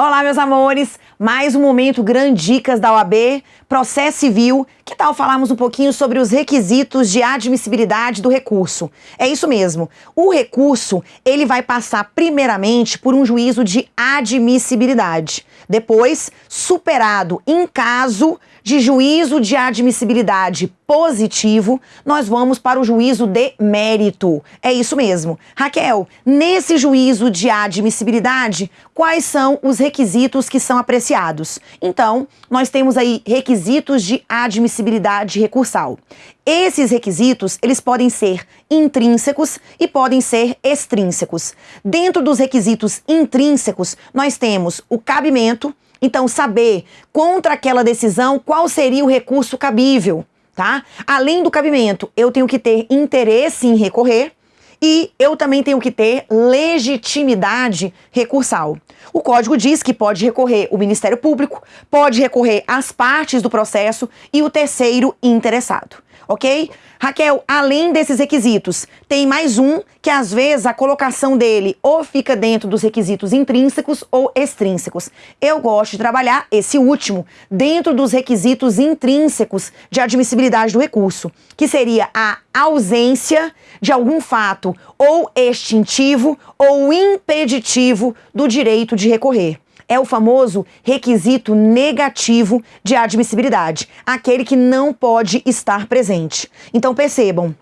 Olá, meus amores! Mais um momento Grande Dicas da OAB, processo civil. Que tal falarmos um pouquinho sobre os requisitos de admissibilidade do recurso? É isso mesmo. O recurso, ele vai passar primeiramente por um juízo de admissibilidade. Depois, superado em caso de juízo de admissibilidade positivo, nós vamos para o juízo de mérito. É isso mesmo. Raquel, nesse juízo de admissibilidade, quais são os requisitos que são apreciados? Então, nós temos aí requisitos de admissibilidade recursal. Esses requisitos, eles podem ser intrínsecos e podem ser extrínsecos. Dentro dos requisitos intrínsecos, nós temos o cabimento, então, saber contra aquela decisão qual seria o recurso cabível, tá? Além do cabimento, eu tenho que ter interesse em recorrer e eu também tenho que ter legitimidade recursal. O código diz que pode recorrer o Ministério Público, pode recorrer as partes do processo e o terceiro interessado ok? Raquel, além desses requisitos, tem mais um que às vezes a colocação dele ou fica dentro dos requisitos intrínsecos ou extrínsecos. Eu gosto de trabalhar esse último dentro dos requisitos intrínsecos de admissibilidade do recurso, que seria a ausência de algum fato ou extintivo ou impeditivo do direito de recorrer é o famoso requisito negativo de admissibilidade, aquele que não pode estar presente. Então percebam,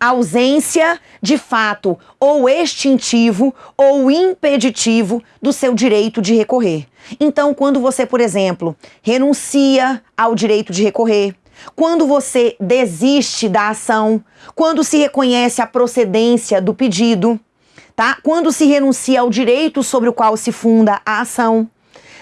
ausência de fato ou extintivo ou impeditivo do seu direito de recorrer. Então, quando você, por exemplo, renuncia ao direito de recorrer, quando você desiste da ação, quando se reconhece a procedência do pedido, tá? Quando se renuncia ao direito sobre o qual se funda a ação.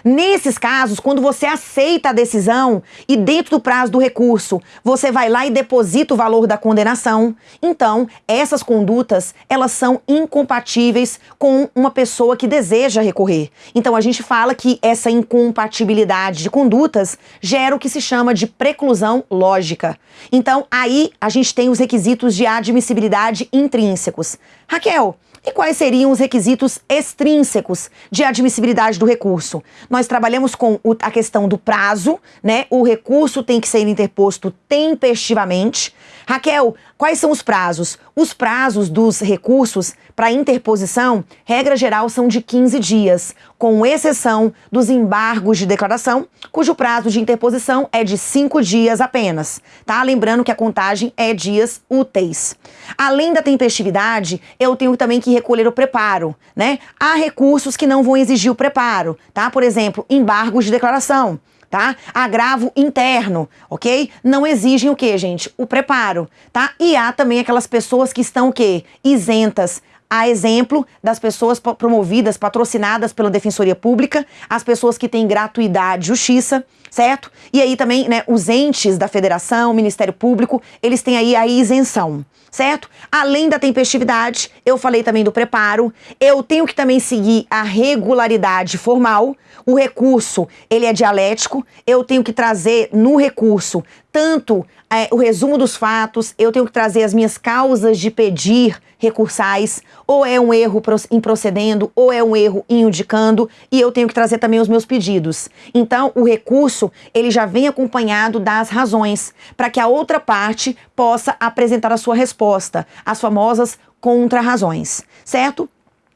Nesses casos, quando você aceita a decisão e dentro do prazo do recurso, você vai lá e deposita o valor da condenação, então essas condutas, elas são incompatíveis com uma pessoa que deseja recorrer. Então a gente fala que essa incompatibilidade de condutas gera o que se chama de preclusão lógica. Então aí a gente tem os requisitos de admissibilidade intrínsecos. Raquel, e quais seriam os requisitos extrínsecos de admissibilidade do recurso? Nós trabalhamos com a questão do prazo, né? O recurso tem que ser interposto tempestivamente. Raquel, quais são os prazos? Os prazos dos recursos para interposição, regra geral, são de 15 dias, com exceção dos embargos de declaração, cujo prazo de interposição é de 5 dias apenas, tá? Lembrando que a contagem é dias úteis. Além da tempestividade, eu tenho também que recolher o preparo, né? Há recursos que não vão exigir o preparo, tá? Por exemplo, embargos de declaração tá? Agravo interno, ok? Não exigem o que, gente? O preparo, tá? E há também aquelas pessoas que estão o quê? Isentas a exemplo das pessoas promovidas, patrocinadas pela Defensoria Pública, as pessoas que têm gratuidade, justiça, certo? E aí também, né, os entes da federação, Ministério Público, eles têm aí a isenção, certo? Além da tempestividade, eu falei também do preparo, eu tenho que também seguir a regularidade formal, o recurso, ele é dialético, eu tenho que trazer no recurso tanto é, o resumo dos fatos, eu tenho que trazer as minhas causas de pedir recursais, ou é um erro em procedendo, ou é um erro indicando, e eu tenho que trazer também os meus pedidos. Então, o recurso, ele já vem acompanhado das razões, para que a outra parte possa apresentar a sua resposta, as famosas contra-razões, certo?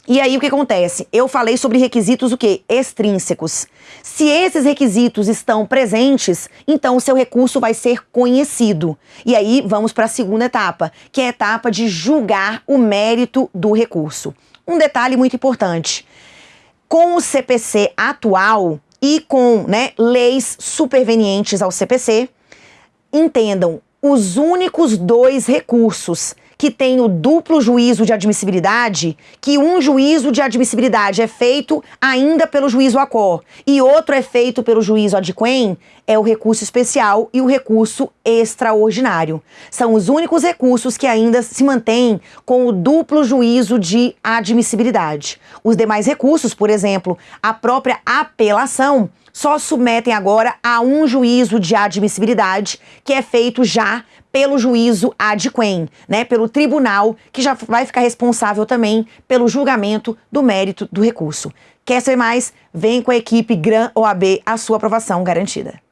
E aí o que acontece? Eu falei sobre requisitos o quê? Extrínsecos. Se esses requisitos estão presentes, então o seu recurso vai ser conhecido. E aí vamos para a segunda etapa, que é a etapa de julgar o mérito do recurso. Um detalhe muito importante. Com o CPC atual e com né, leis supervenientes ao CPC, entendam, os únicos dois recursos que tem o duplo juízo de admissibilidade, que um juízo de admissibilidade é feito ainda pelo juízo ACOR e outro é feito pelo juízo adquem, é o recurso especial e o recurso extraordinário. São os únicos recursos que ainda se mantêm com o duplo juízo de admissibilidade. Os demais recursos, por exemplo, a própria apelação, só submetem agora a um juízo de admissibilidade que é feito já pelo juízo ad quem, né, pelo tribunal que já vai ficar responsável também pelo julgamento do mérito do recurso. Quer saber mais? Vem com a equipe Gran OAB, a sua aprovação garantida.